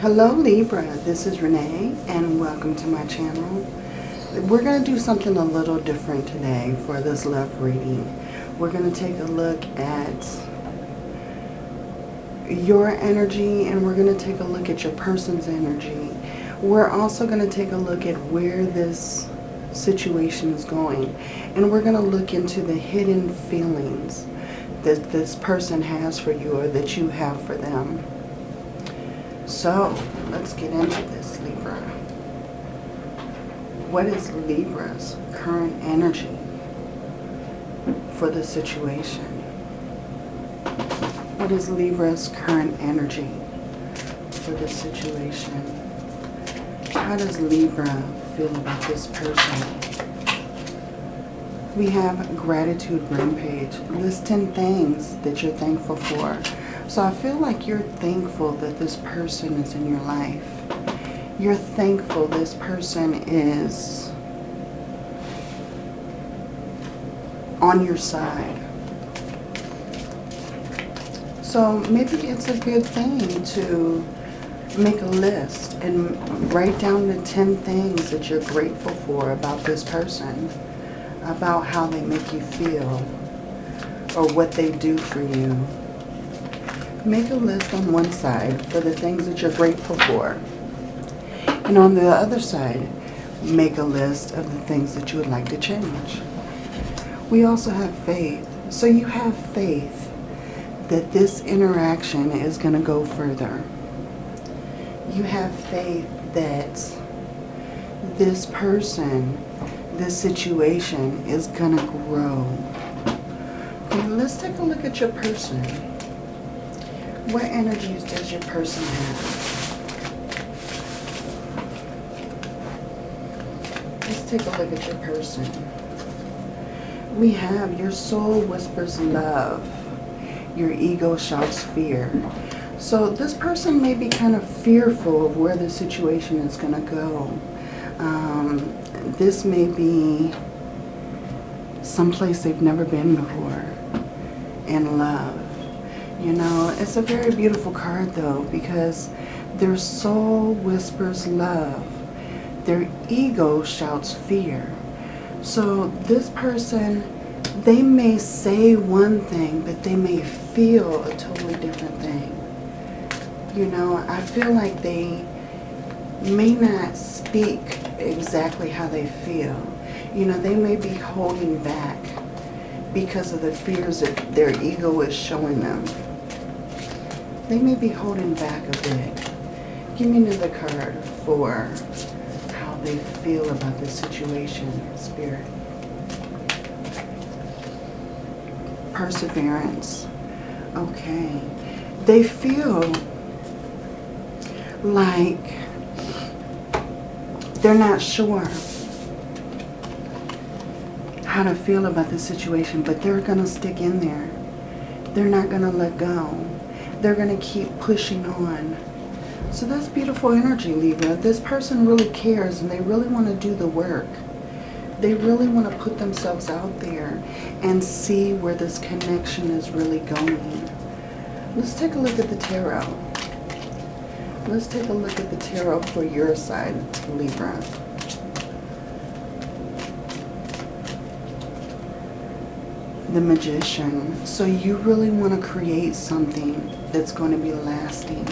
Hello Libra, this is Renee and welcome to my channel. We're going to do something a little different today for this love reading. We're going to take a look at your energy and we're going to take a look at your person's energy. We're also going to take a look at where this situation is going and we're going to look into the hidden feelings that this person has for you or that you have for them. So, let's get into this, Libra. What is Libra's current energy for the situation? What is Libra's current energy for the situation? How does Libra feel about this person? We have gratitude rampage. List 10 things that you're thankful for. So I feel like you're thankful that this person is in your life. You're thankful this person is on your side. So maybe it's a good thing to make a list and write down the 10 things that you're grateful for about this person, about how they make you feel, or what they do for you make a list on one side for the things that you're grateful for. And on the other side, make a list of the things that you would like to change. We also have faith. So you have faith that this interaction is going to go further. You have faith that this person, this situation is going to grow. Okay, let's take a look at your person. What energies does your person have? Let's take a look at your person. We have your soul whispers love. Your ego shouts fear. So this person may be kind of fearful of where the situation is going to go. Um, this may be someplace they've never been before in love. You know, it's a very beautiful card though because their soul whispers love. Their ego shouts fear. So this person, they may say one thing, but they may feel a totally different thing. You know, I feel like they may not speak exactly how they feel. You know, they may be holding back because of the fears that their ego is showing them. They may be holding back a bit. Give me another card for how they feel about the situation, Spirit. Perseverance. Okay. They feel like they're not sure how to feel about the situation, but they're going to stick in there. They're not going to let go they're going to keep pushing on. So that's beautiful energy, Libra. This person really cares and they really want to do the work. They really want to put themselves out there and see where this connection is really going. Let's take a look at the tarot. Let's take a look at the tarot for your side, Libra. The magician. So you really want to create something that's going to be lasting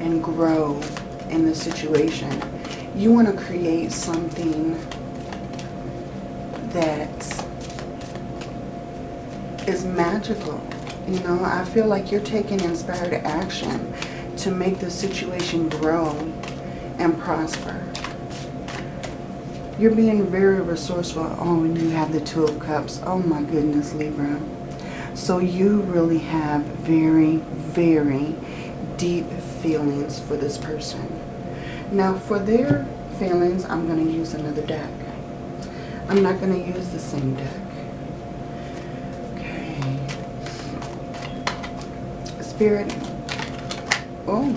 and grow in the situation. You want to create something that is magical. You know, I feel like you're taking inspired action to make the situation grow and prosper. You're being very resourceful. Oh, and you have the Two of Cups. Oh my goodness, Libra. So you really have very, very deep feelings for this person. Now, for their feelings, I'm going to use another deck. I'm not going to use the same deck. Okay. Spirit. Oh.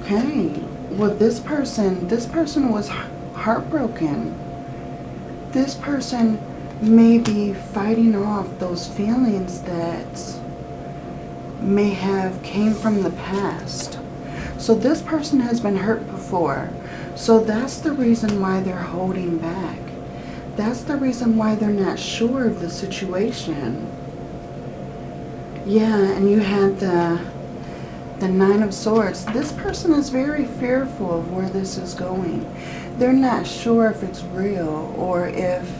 Okay. Well, this person, this person was heartbroken. This person may be fighting off those feelings that may have came from the past. So this person has been hurt before. So that's the reason why they're holding back. That's the reason why they're not sure of the situation. Yeah, and you had the the Nine of Swords. This person is very fearful of where this is going. They're not sure if it's real or if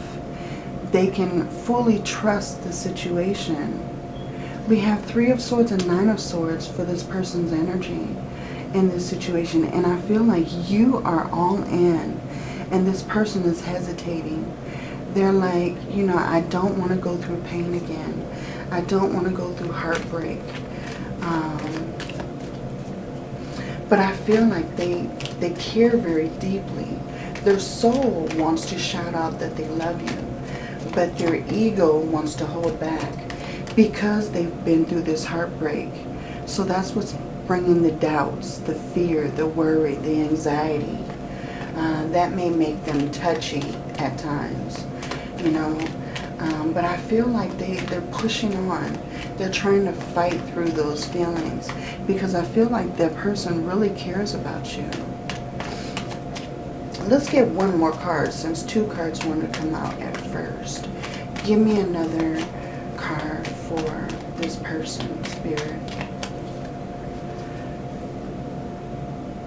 they can fully trust the situation. We have Three of Swords and Nine of Swords for this person's energy in this situation. And I feel like you are all in and this person is hesitating. They're like, you know, I don't want to go through pain again. I don't want to go through heartbreak. Um, but I feel like they, they care very deeply. Their soul wants to shout out that they love you but their ego wants to hold back because they've been through this heartbreak. So that's what's bringing the doubts, the fear, the worry, the anxiety. Uh, that may make them touchy at times, you know. Um, but I feel like they, they're pushing on. They're trying to fight through those feelings because I feel like that person really cares about you. Let's get one more card since two cards want to come out at first. Give me another card for this person, Spirit.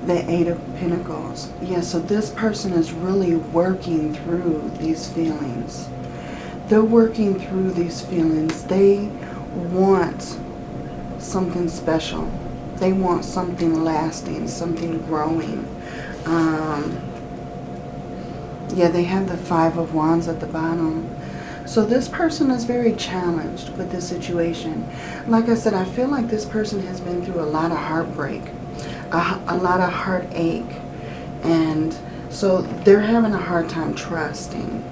The Eight of Pentacles. Yeah, so this person is really working through these feelings. They're working through these feelings. They want something special. They want something lasting, something growing. Um, yeah, they have the Five of Wands at the bottom. So this person is very challenged with this situation. Like I said, I feel like this person has been through a lot of heartbreak, a, a lot of heartache. And so they're having a hard time trusting.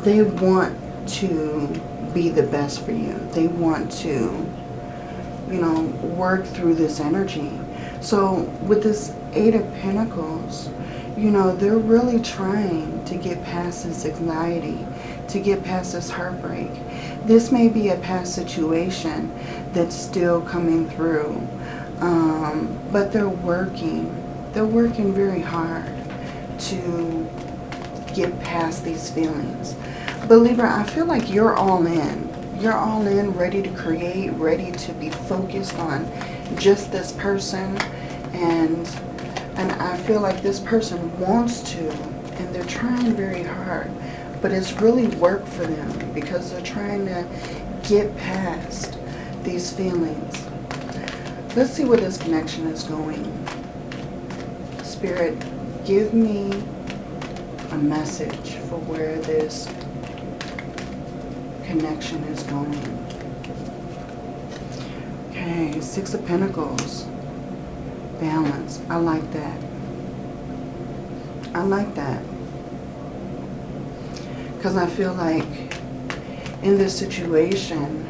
They want to be the best for you. They want to, you know, work through this energy. So with this Eight of Pentacles, you know, they're really trying to get past this anxiety, to get past this heartbreak. This may be a past situation that's still coming through, um, but they're working. They're working very hard to get past these feelings. But Libra, I feel like you're all in. You're all in, ready to create, ready to be focused on just this person and and I feel like this person wants to, and they're trying very hard. But it's really work for them because they're trying to get past these feelings. Let's see where this connection is going. Spirit, give me a message for where this connection is going. Okay, Six of Pentacles balance. I like that. I like that. Because I feel like in this situation,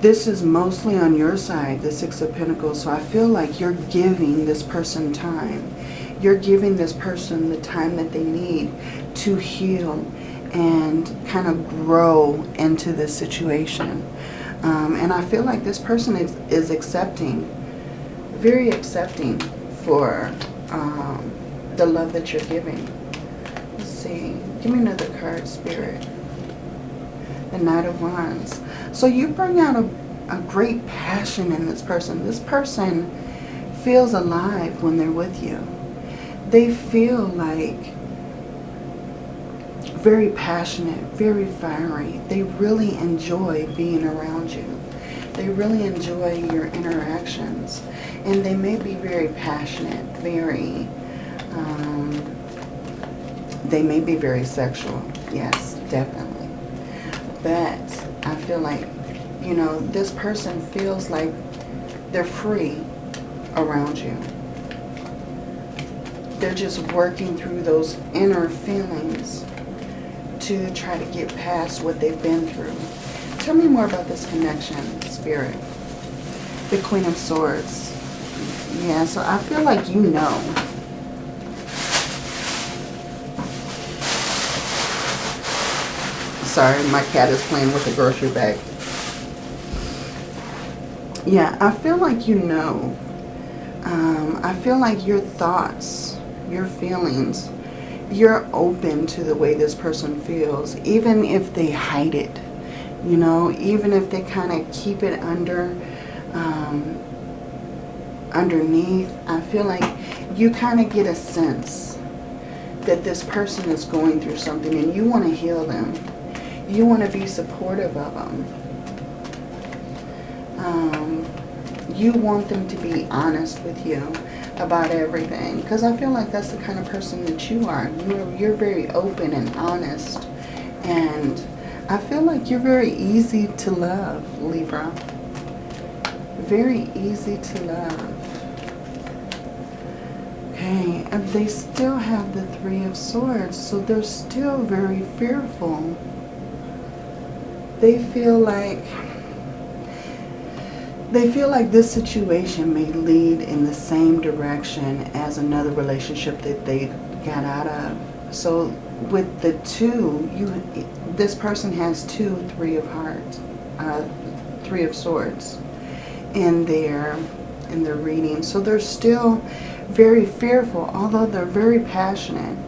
this is mostly on your side, the Six of Pentacles. So I feel like you're giving this person time. You're giving this person the time that they need to heal and kind of grow into this situation. Um, and I feel like this person is, is accepting, very accepting for um, the love that you're giving. Let's see. Give me another card, Spirit. The Knight of Wands. So you bring out a, a great passion in this person. This person feels alive when they're with you. They feel like very passionate, very fiery. They really enjoy being around you. They really enjoy your interactions. And they may be very passionate, very, um, they may be very sexual. Yes, definitely. But I feel like, you know, this person feels like they're free around you. They're just working through those inner feelings to try to get past what they've been through. Tell me more about this connection, Spirit. The Queen of Swords. Yeah, so I feel like you know. Sorry, my cat is playing with the grocery bag. Yeah, I feel like you know. Um, I feel like your thoughts, your feelings, you're open to the way this person feels, even if they hide it. You know, even if they kind of keep it under, um, underneath. I feel like you kind of get a sense that this person is going through something and you want to heal them. You want to be supportive of them. Um, you want them to be honest with you about everything. Because I feel like that's the kind of person that you are. You're, you're very open and honest. And I feel like you're very easy to love, Libra. Very easy to love. Okay, and they still have the Three of Swords, so they're still very fearful. They feel like they feel like this situation may lead in the same direction as another relationship that they got out of. So with the two, you this person has two Three of Hearts, uh, Three of Swords in their in their reading. So they're still very fearful, although they're very passionate.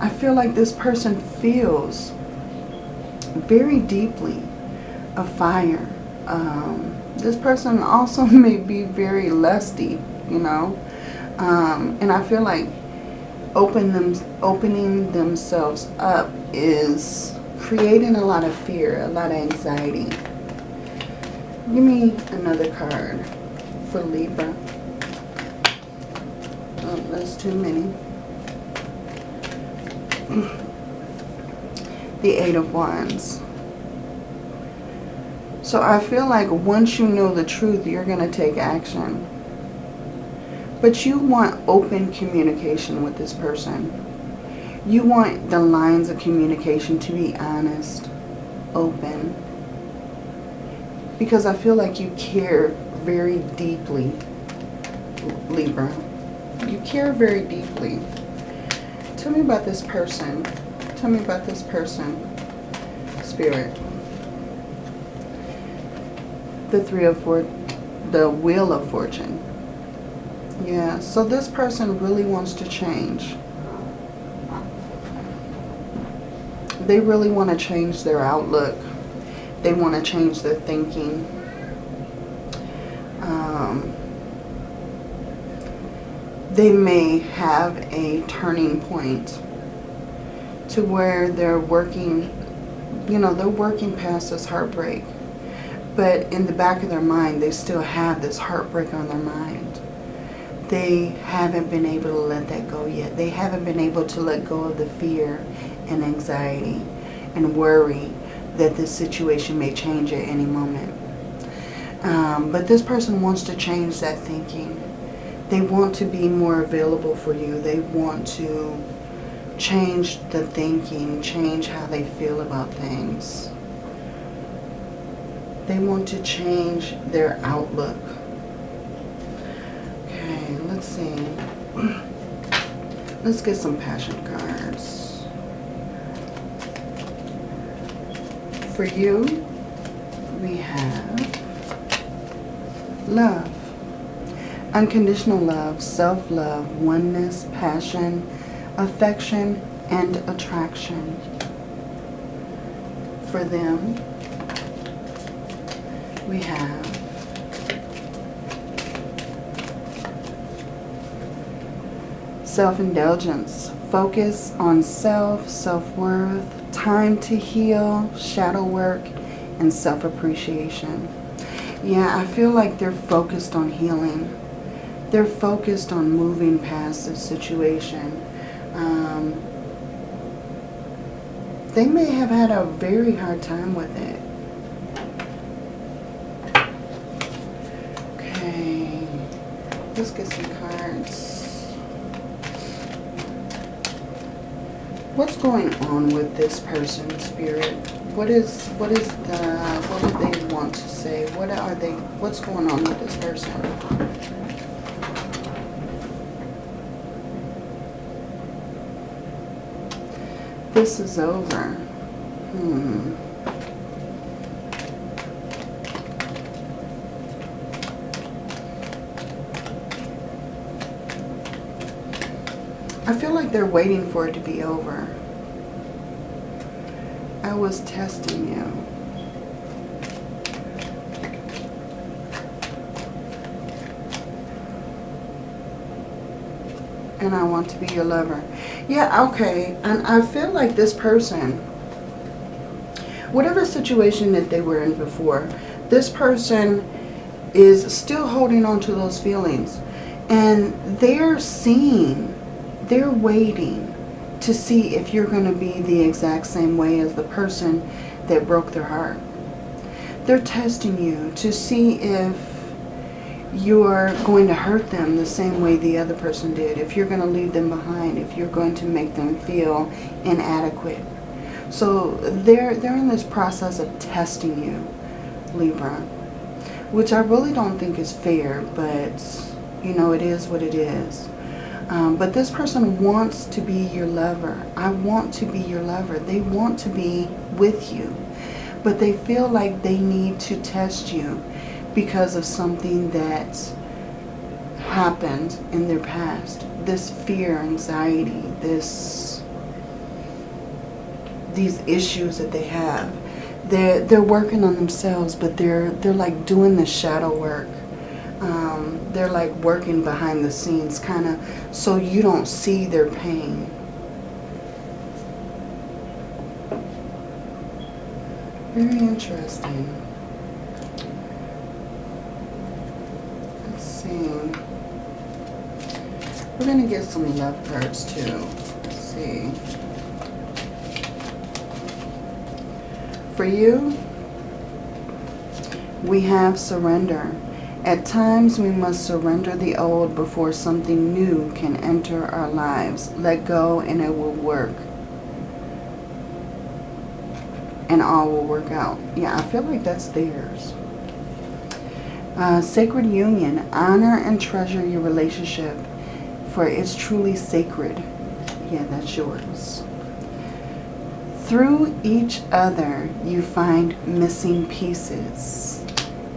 I feel like this person feels very deeply a fire. Um, this person also may be very lusty, you know. Um, and I feel like open them, opening themselves up is creating a lot of fear, a lot of anxiety. Give me another card for Libra. Oh, that's too many. the Eight of Wands. So I feel like once you know the truth, you're going to take action. But you want open communication with this person. You want the lines of communication to be honest, open. Because I feel like you care very deeply, Libra. You care very deeply. Tell me about this person. Tell me about this person, Spirit the three of four, the wheel of fortune. Yeah, so this person really wants to change. They really want to change their outlook. They want to change their thinking. Um, they may have a turning point to where they're working, you know, they're working past this heartbreak but in the back of their mind, they still have this heartbreak on their mind. They haven't been able to let that go yet. They haven't been able to let go of the fear and anxiety and worry that this situation may change at any moment. Um, but this person wants to change that thinking. They want to be more available for you. They want to change the thinking, change how they feel about things. They want to change their outlook. Okay, let's see. Let's get some passion cards. For you, we have love. Unconditional love, self-love, oneness, passion, affection, and attraction. For them, we have self-indulgence, focus on self, self-worth, time to heal, shadow work, and self-appreciation. Yeah, I feel like they're focused on healing. They're focused on moving past the situation. Um, they may have had a very hard time with it. Let's get some cards. What's going on with this person, Spirit? What is what is the what do they want to say? What are they what's going on with this person? This is over. Hmm. I feel like they're waiting for it to be over. I was testing you. And I want to be your lover. Yeah, okay. And I feel like this person, whatever situation that they were in before, this person is still holding on to those feelings. And they're seeing, they're waiting to see if you're going to be the exact same way as the person that broke their heart. They're testing you to see if you're going to hurt them the same way the other person did, if you're going to leave them behind, if you're going to make them feel inadequate. So they're, they're in this process of testing you, Libra, which I really don't think is fair, but, you know, it is what it is. Um, but this person wants to be your lover. I want to be your lover. They want to be with you. But they feel like they need to test you because of something that happened in their past. This fear, anxiety, this these issues that they have. They're, they're working on themselves, but they're, they're like doing the shadow work. Um, they're like working behind the scenes, kind of, so you don't see their pain. Very interesting. Let's see. We're going to get some love cards too. Let's see. For you, we have surrender. At times, we must surrender the old before something new can enter our lives. Let go and it will work. And all will work out. Yeah, I feel like that's theirs. Uh, sacred union. Honor and treasure your relationship, for it's truly sacred. Yeah, that's yours. Through each other, you find missing pieces.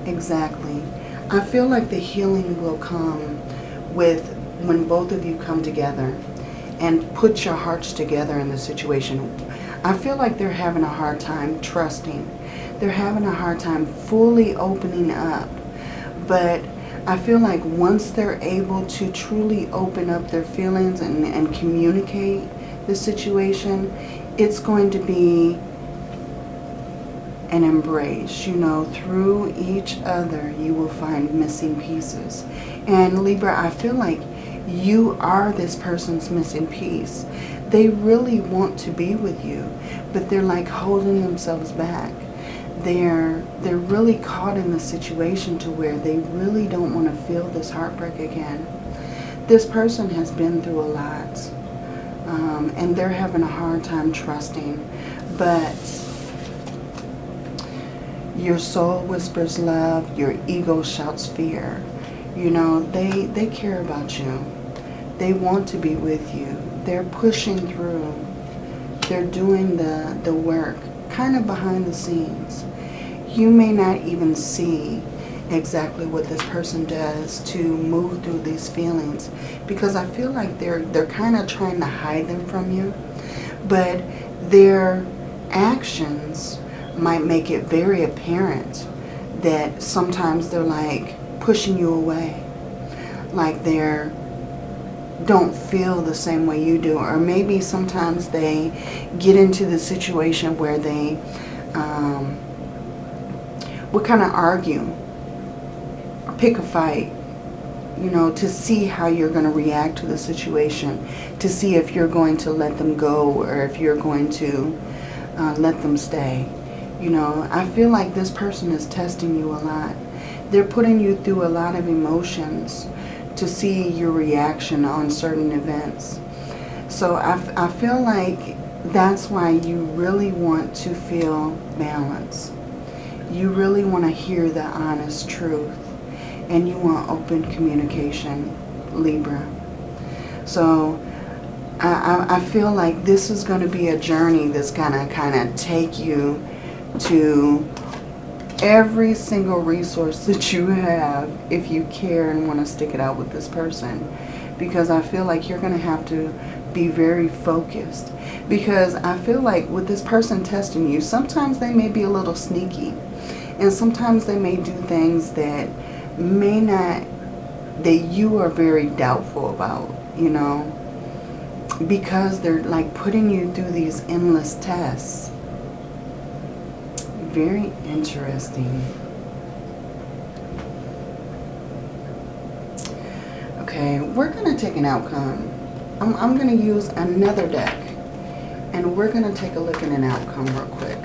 Exactly. I feel like the healing will come with when both of you come together and put your hearts together in the situation. I feel like they're having a hard time trusting. They're having a hard time fully opening up. But I feel like once they're able to truly open up their feelings and, and communicate the situation, it's going to be and embrace. You know, through each other, you will find missing pieces. And Libra, I feel like you are this person's missing piece. They really want to be with you, but they're like holding themselves back. They're, they're really caught in the situation to where they really don't want to feel this heartbreak again. This person has been through a lot. Um, and they're having a hard time trusting. But your soul whispers love. Your ego shouts fear. You know, they, they care about you. They want to be with you. They're pushing through. They're doing the, the work, kind of behind the scenes. You may not even see exactly what this person does to move through these feelings because I feel like they're they're kind of trying to hide them from you but their actions might make it very apparent that sometimes they're like pushing you away. Like they're don't feel the same way you do. Or maybe sometimes they get into the situation where they um, would kind of argue pick a fight you know, to see how you're going to react to the situation, to see if you're going to let them go or if you're going to uh, let them stay. You know, I feel like this person is testing you a lot. They're putting you through a lot of emotions to see your reaction on certain events. So I, I feel like that's why you really want to feel balance. You really want to hear the honest truth. And you want open communication, Libra. So I, I, feel like this is going to be a journey that's going to kind of take you to every single resource that you have if you care and want to stick it out with this person. Because I feel like you're going to have to be very focused. Because I feel like with this person testing you, sometimes they may be a little sneaky. And sometimes they may do things that may not, that you are very doubtful about, you know. Because they're like putting you through these endless tests. Very interesting. Okay, we're going to take an outcome. I'm, I'm going to use another deck. And we're going to take a look at an outcome real quick.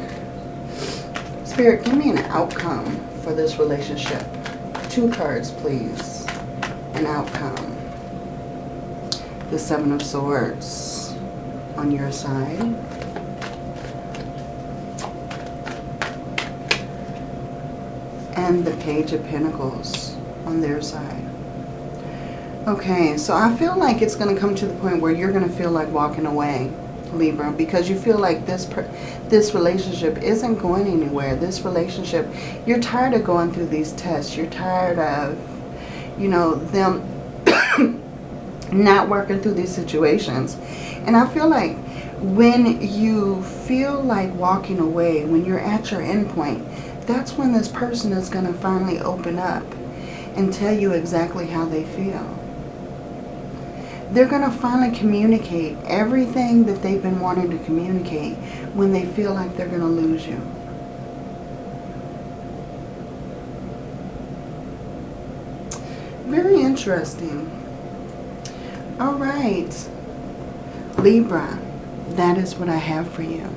Spirit, give me an outcome for this relationship. Two cards, please. An outcome. The Seven of Swords on your side. And the Page of Pentacles on their side. Okay, so I feel like it's going to come to the point where you're going to feel like walking away, Libra, because you feel like this this relationship isn't going anywhere. This relationship, you're tired of going through these tests. You're tired of, you know, them not working through these situations. And I feel like when you feel like walking away, when you're at your end point, that's when this person is going to finally open up and tell you exactly how they feel they're going to finally communicate everything that they've been wanting to communicate when they feel like they're going to lose you. Very interesting. All right. Libra, that is what I have for you.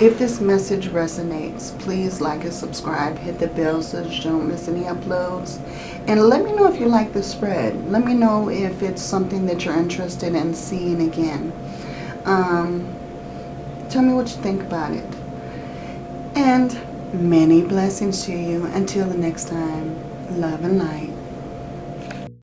If this message resonates, please like and subscribe. Hit the bell so you don't miss any uploads. And let me know if you like the spread. Let me know if it's something that you're interested in seeing again. Um, tell me what you think about it. And many blessings to you. Until the next time, love and light.